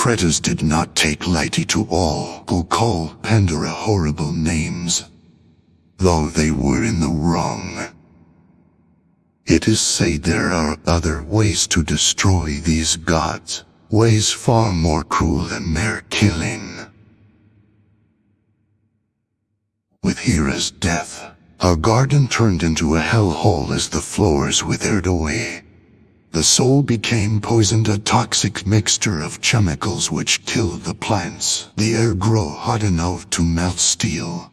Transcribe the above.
Kratos did not take lightly to all who call Pandora horrible names, though they were in the wrong. It is said there are other ways to destroy these gods, ways far more cruel than mere killing. With Hera's death, our garden turned into a hellhole as the flowers withered away. The soul became poisoned, a toxic mixture of chemicals which killed the plants. The air grew hot enough to melt steel,